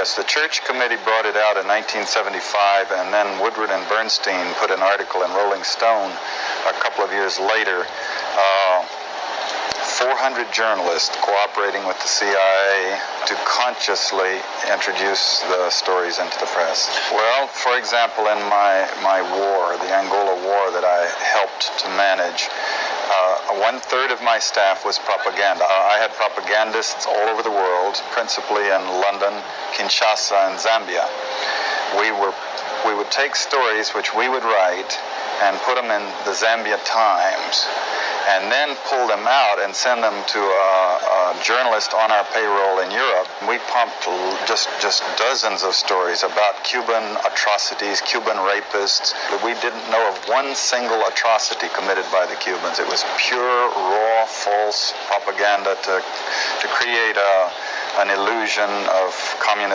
Yes, the church committee brought it out in 1975, and then Woodward and Bernstein put an article in Rolling Stone a couple of years later. Uh, 400 journalists cooperating with the CIA to consciously introduce the stories into the press. Well, for example, in my, my war, the Angola War that I helped to manage, uh, one third of my staff was propaganda. Uh, I had propagandists all over the world, principally in London, Kinshasa, and Zambia. We were we would take stories which we would write and put them in the Zambia Times and then pull them out and send them to a, a journalist on our payroll in Europe. Pumped just just dozens of stories about Cuban atrocities, Cuban rapists. We didn't know of one single atrocity committed by the Cubans. It was pure, raw, false propaganda to to create a, an illusion of communism.